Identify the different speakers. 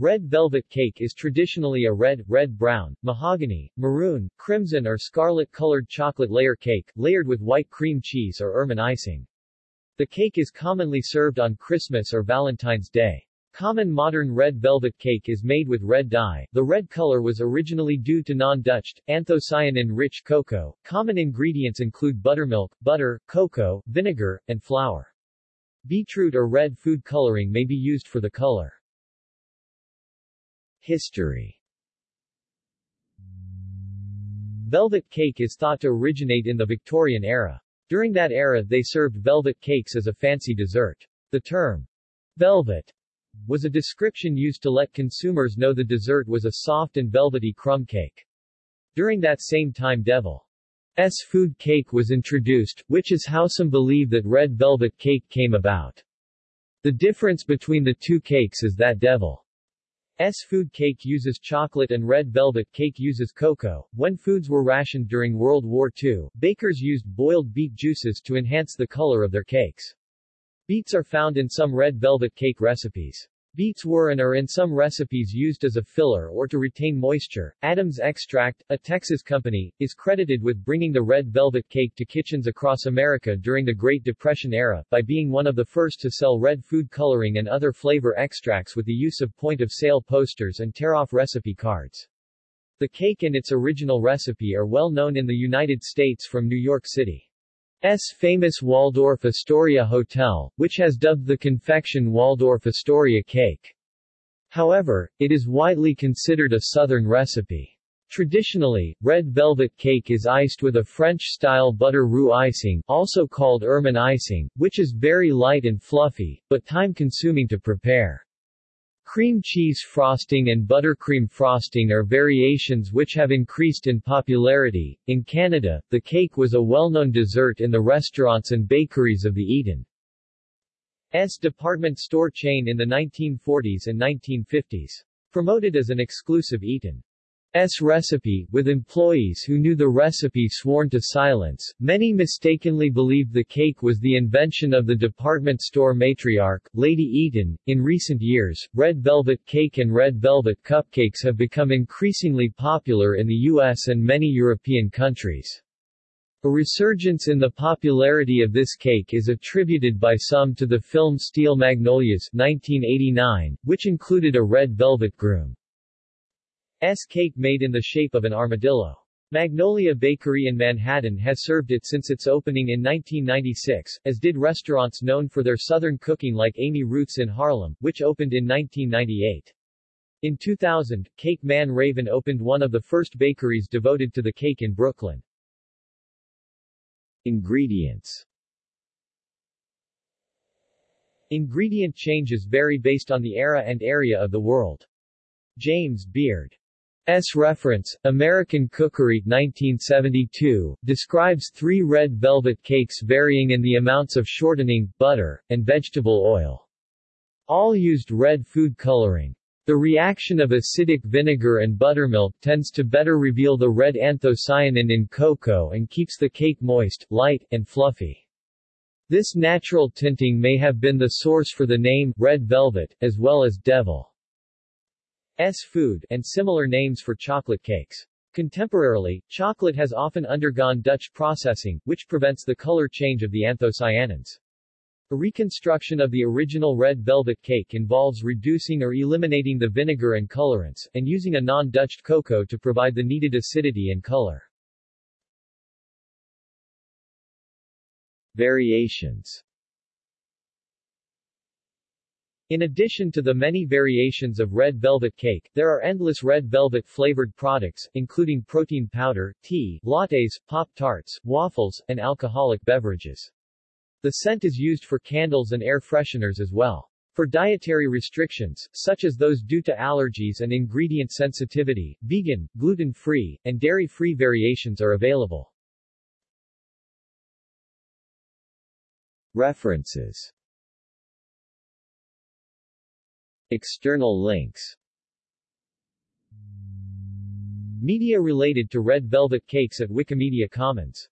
Speaker 1: Red velvet cake is traditionally a red, red-brown, mahogany, maroon, crimson or scarlet-colored chocolate layer cake, layered with white cream cheese or ermine icing. The cake is commonly served on Christmas or Valentine's Day. Common modern red velvet cake is made with red dye. The red color was originally due to non-Dutched, anthocyanin-rich cocoa. Common ingredients include buttermilk, butter, cocoa, vinegar, and flour. Beetroot or red food coloring may be used for the color. History Velvet cake is thought to originate in the Victorian era. During that era they served velvet cakes as a fancy dessert. The term, velvet, was a description used to let consumers know the dessert was a soft and velvety crumb cake. During that same time Devil S food cake was introduced, which is how some believe that red velvet cake came about. The difference between the two cakes is that Devil S food cake uses chocolate and red velvet cake uses cocoa. When foods were rationed during World War II, bakers used boiled beet juices to enhance the color of their cakes. Beets are found in some red velvet cake recipes. Beets were and are in some recipes used as a filler or to retain moisture. Adams Extract, a Texas company, is credited with bringing the red velvet cake to kitchens across America during the Great Depression era, by being one of the first to sell red food coloring and other flavor extracts with the use of point-of-sale posters and tear-off recipe cards. The cake and its original recipe are well known in the United States from New York City. S famous Waldorf Astoria Hotel, which has dubbed the confection Waldorf Astoria cake. However, it is widely considered a southern recipe. Traditionally, red velvet cake is iced with a French-style butter roux icing, also called ermine icing, which is very light and fluffy, but time-consuming to prepare. Cream cheese frosting and buttercream frosting are variations which have increased in popularity. In Canada, the cake was a well-known dessert in the restaurants and bakeries of the Eaton S department store chain in the 1940s and 1950s. Promoted as an exclusive Eaton S recipe, with employees who knew the recipe sworn to silence. Many mistakenly believed the cake was the invention of the department store matriarch, Lady Eaton. In recent years, red velvet cake and red velvet cupcakes have become increasingly popular in the US and many European countries. A resurgence in the popularity of this cake is attributed by some to the film Steel Magnolias 1989, which included a red velvet groom. S cake made in the shape of an armadillo. Magnolia Bakery in Manhattan has served it since its opening in 1996, as did restaurants known for their southern cooking like Amy Ruth's in Harlem, which opened in 1998. In 2000, Cake Man Raven opened one of the first bakeries devoted to the cake in Brooklyn. Ingredients Ingredient changes vary based on the era and area of the world. James Beard S. reference, American Cookery 1972, describes three red velvet cakes varying in the amounts of shortening, butter, and vegetable oil. All used red food coloring. The reaction of acidic vinegar and buttermilk tends to better reveal the red anthocyanin in cocoa and keeps the cake moist, light, and fluffy. This natural tinting may have been the source for the name, red velvet, as well as devil. S food, and similar names for chocolate cakes. Contemporarily, chocolate has often undergone Dutch processing, which prevents the color change of the anthocyanins. A reconstruction of the original red velvet cake involves reducing or eliminating the vinegar and colorants, and using a non-Dutched cocoa to provide the needed acidity and color. Variations in addition to the many variations of red velvet cake, there are endless red velvet flavored products, including protein powder, tea, lattes, Pop-Tarts, waffles, and alcoholic beverages. The scent is used for candles and air fresheners as well. For dietary restrictions, such as those due to allergies and ingredient sensitivity, vegan, gluten-free, and dairy-free variations are available. References External links. Media related to Red Velvet Cakes at Wikimedia Commons